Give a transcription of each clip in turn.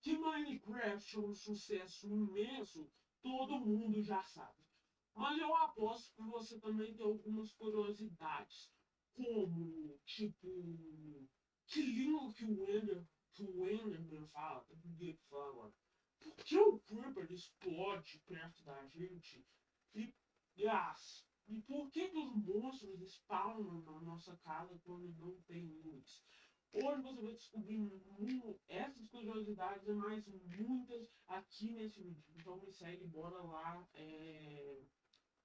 Que Minecraft é um sucesso imenso, todo mundo já sabe. Mas eu aposto que você também tem algumas curiosidades. Como, tipo, que língua que o Ender, que o Enderman fala, que fala. Por que o Creeper explode perto da gente? E, e, as, e por que, que os monstros spawnam na nossa casa quando não tem luz? Hoje você vai descobrir essas curiosidades e mais muitas aqui nesse vídeo. Então me segue, bora lá. É...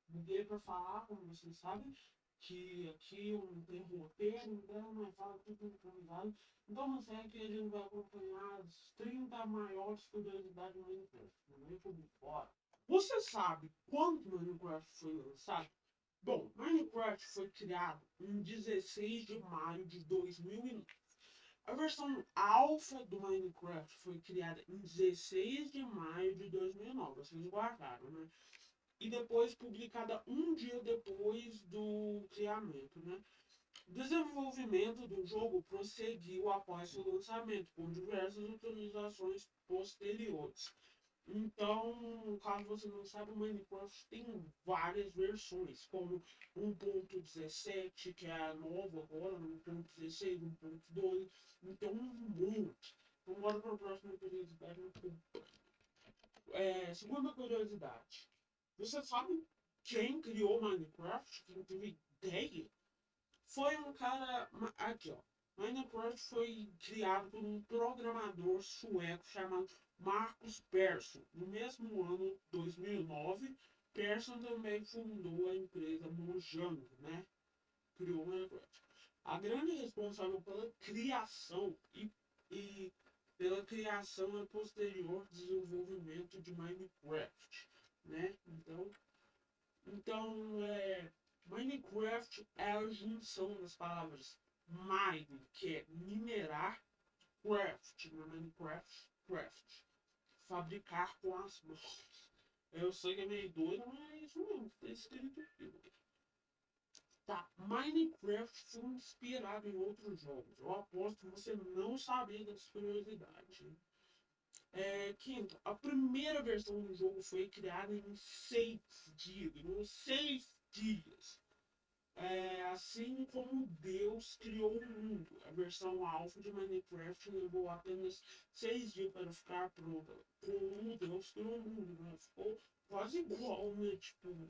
Mudei para falar, como vocês sabem, que aqui eu não tenho roteiro, então é fala tudo improvisado. Então me segue a gente vai acompanhar as 30 maiores curiosidades do Minecraft. Não fora. Você sabe quando Minecraft foi lançado? Bom, Minecraft foi criado em 16 de maio de 2009 a versão alfa do Minecraft foi criada em 16 de maio de 2009, vocês guardaram, né? E depois publicada um dia depois do criamento, né? O desenvolvimento do jogo prosseguiu após seu lançamento, com diversas atualizações posteriores. Então, caso você não saiba, o Minecraft tem várias versões, como 1.17, que é a nova agora, 1.16, 1.12, então um monte. Vamos embora para a próxima curiosidade. É, segunda curiosidade. Você sabe quem criou Minecraft? Quem teve ideia? Foi um cara. Aqui, ó. Minecraft foi criado por um programador sueco chamado Marcus Persson. No mesmo ano, 2009, Persson também fundou a empresa Mojang, né? Criou Minecraft. A grande responsável pela criação e, e pela criação e posterior desenvolvimento de Minecraft, né? Então, então é, Minecraft é a junção das palavras mine, que é minerar, craft, né? Minecraft, craft, fabricar com as mãos. Eu sei que é meio doido, mas mesmo, tá escrito aqui. Tá, Minecraft foi inspirado em outros jogos. Eu aposto que você não sabia dessa curiosidade. É, quinto, a primeira versão do jogo foi criada em seis dias. Em seis dias. É, assim como Deus criou o mundo. A versão alfa de Minecraft levou apenas seis dias para ficar pronta. Como Deus criou o mundo, né? Ficou quase igual, né? Tipo.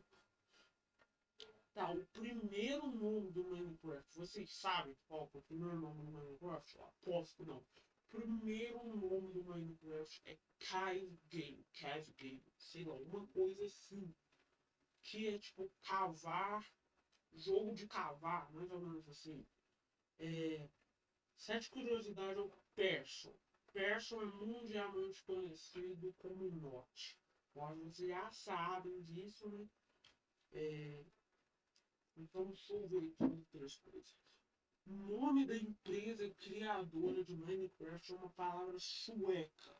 Tá, o primeiro nome do Minecraft. Vocês sabem qual é o primeiro nome do Minecraft? Aposto que não. O primeiro nome do Minecraft é Cave Game. Cave Game. Sei lá, uma coisa assim. Que é tipo cavar jogo de cavar, mais ou menos assim. É, sete curiosidades ao Persson. Persson é mundialmente conhecido como Note. Vocês já sabem disso, né? É, então, deixa eu ver outras coisas. O nome da empresa criadora de Minecraft é uma palavra sueca,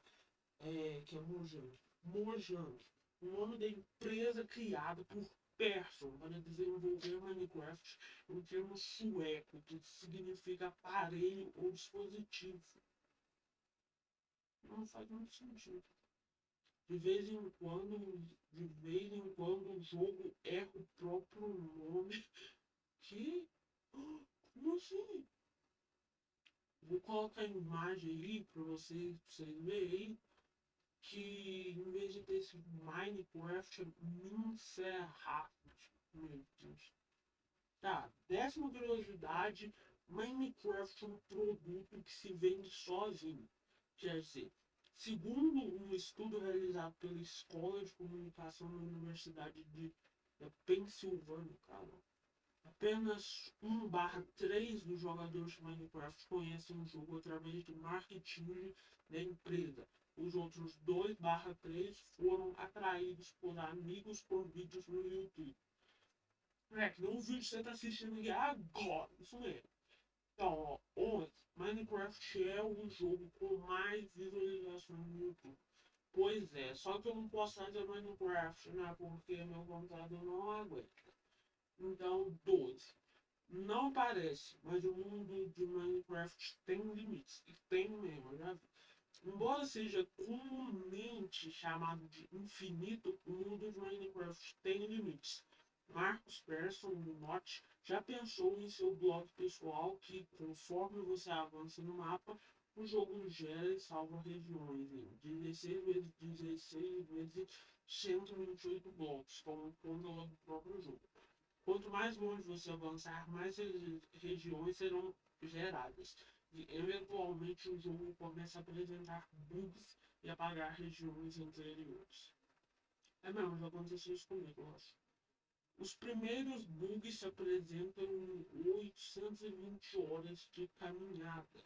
é, que é Mojang. Mojang. O nome da empresa criada por Persson para desenvolver Minecraft em termo sueco, que significa aparelho ou dispositivo. Não faz muito sentido. De vez em quando, de vez em quando o jogo erra o próprio nome. Que? Como assim? Vou colocar a imagem aí para vocês, vocês verem que em vez de ter esse Minecraft. Meu Deus. Tá, décima curiosidade, Minecraft é um produto que se vende sozinho. Quer dizer, segundo um estudo realizado pela Escola de Comunicação da Universidade de Pensilvânia, cara, apenas 1 barra 3 dos jogadores de Minecraft conhecem o jogo através do marketing da empresa. Os outros 2 barra 3 foram atraídos por amigos por vídeos no YouTube. É, não vídeo que você está assistindo agora, isso mesmo. Então, ó, 11. Minecraft é o jogo com mais visualizações no YouTube. Pois é, só que eu não posso fazer Minecraft, né? Porque meu computador não aguenta. Então, 12. Não parece, mas o mundo de Minecraft tem limites. E tem mesmo, já vi. Embora seja comumente chamado de infinito, o mundo de Minecraft tem limites. Marcos Persson, no Note, já pensou em seu blog pessoal que, conforme você avança no mapa, o jogo gera e salva regiões em 16 vezes 16 vezes 128 blocos, como conta do próprio jogo. Quanto mais longe você avançar, mais regiões serão geradas. Eventualmente o jogo começa a apresentar bugs e apagar regiões anteriores. É mesmo, já aconteceu isso comigo, eu acho. Os primeiros bugs se apresentam em 820 horas de caminhada.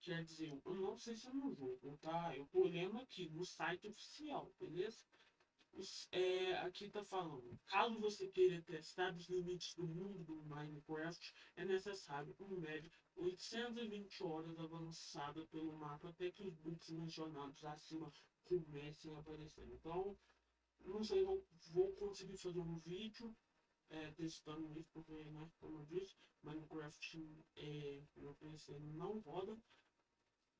Quer dizer, eu não sei se é no jogo, tá? Eu tô olhando aqui no site oficial, beleza? É, aqui tá falando, caso você queira testar os limites do mundo do Minecraft, é necessário, em média, 820 horas avançada pelo mapa até que os bugs mencionados acima comecem a aparecer. Então, não sei, vou, vou conseguir fazer um vídeo é, testando isso, porque, né, como eu disse, Minecraft é, meu PC não roda.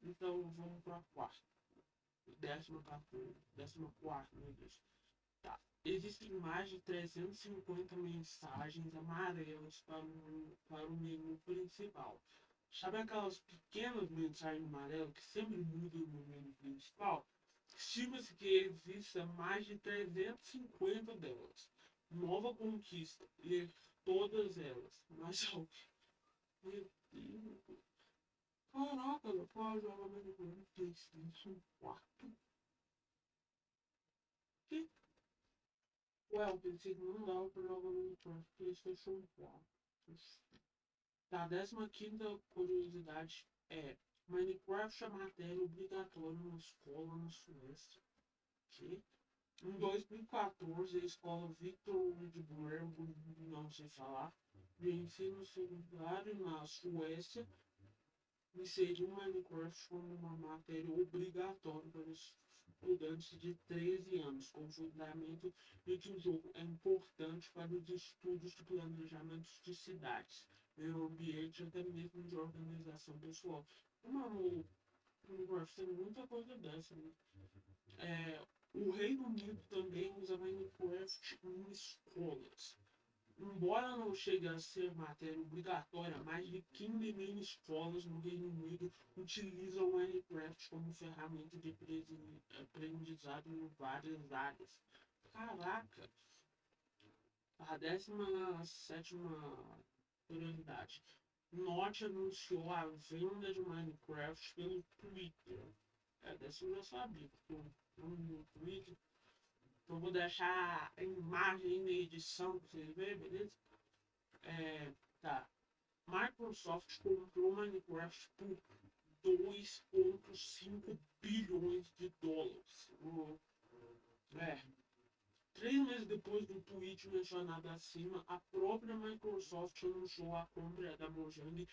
Então vamos para a quarta. Décima, décima quarta, Deus. Tá. Existem mais de 350 mensagens amarelas para o, para o menu principal. Sabe aquelas pequenas mensagens amarelas que sempre mudam no menu principal? Estima-se que exista mais de 350 delas. Nova conquista, ler todas elas. Mas. Meu Deus. Caraca, meu pai joga Minecraft PlayStation 4. Que? Ué, pensei que não dava pra jogar Minecraft PlayStation 4. Tá, décima quinta curiosidade é Minecraft é matéria obrigatória na escola na Suécia. Que? Em 2014, a escola Victor Widburn, não sei falar, de ensino secundário na Suécia, inseriu Minecraft como uma matéria obrigatória para os estudantes de 13 anos, com o fundamento de que o jogo é importante para os estudos de planejamento de cidades, meio ambiente até mesmo de organização pessoal. O Minecraft tem muita coisa dessa, né? É, o Reino Unido também usa Minecraft em escolas. Embora não chegue a ser matéria obrigatória, mais de 15 mil escolas no Reino Unido utilizam Minecraft como ferramenta de aprendizado em várias áreas. Caraca! A 17 curiosidade. Norte anunciou a venda de Minecraft pelo Twitter. É, dessa eu já sabia, porque no Twitter eu vou deixar a imagem na edição para vocês verem, beleza? É, tá. Microsoft comprou Minecraft por 2,5 bilhões de dólares. É. Três meses depois do tweet mencionado acima, a própria Microsoft anunciou a compra da Mojang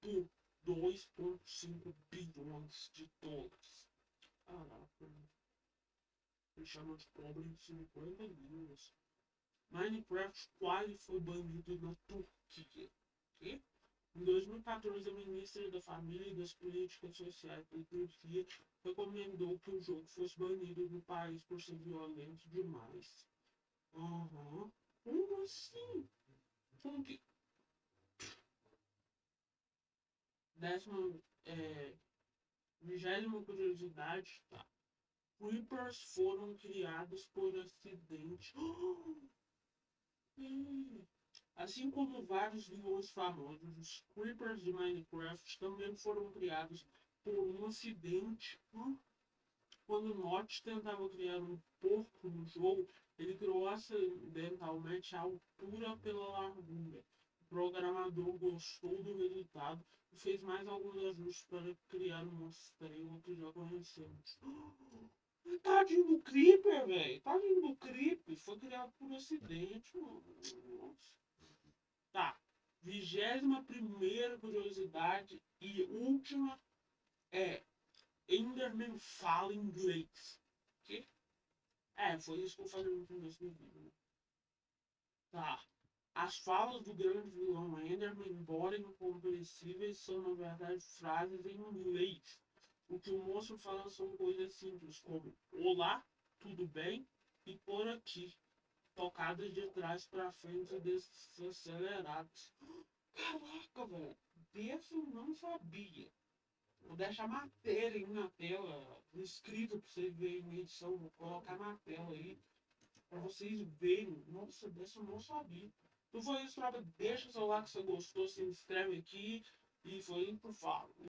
por 2,5 bilhões de dólares. Me chamam de pobre em 50 línguas. Minecraft quase foi banido na Turquia. Que? Em 2014, a ministra da Família e das Políticas Sociais da Turquia recomendou que o jogo fosse banido no país por ser violento demais. Aham. Uhum. Como assim? Como que. Décima. É, vigésima curiosidade. Tá. Creepers foram criados por acidente. Assim como vários vilões famosos, os Creepers de Minecraft também foram criados por um acidente. Quando Notch tentava criar um porco no jogo, ele criou acidentalmente a altura pela largura. O programador gostou do resultado e fez mais alguns ajustes para criar uma estrela que já conhecemos. Tadinho do Creeper, velho. Tadinho do Creeper. Foi criado por acidente, mano. Nossa. Tá. Vigésima primeira curiosidade e última é Enderman fala inglês. Que? É, foi isso que eu falei no começo do vídeo. Né? Tá. As falas do grande vilão Enderman, embora incompreensíveis, são na verdade frases em inglês O que o moço fala são coisas simples, como Olá, tudo bem? E por aqui. Tocadas de trás para frente desaceleradas. Caraca, velho. Desse eu não sabia. Vou deixar matéria aí na tela, escrita para vocês verem na edição. Vou colocar na tela aí. Para vocês verem. Nossa, dessa eu não sabia. Então foi isso, tropa. Deixa o seu like se você gostou, se inscreve aqui. E foi que eu falo.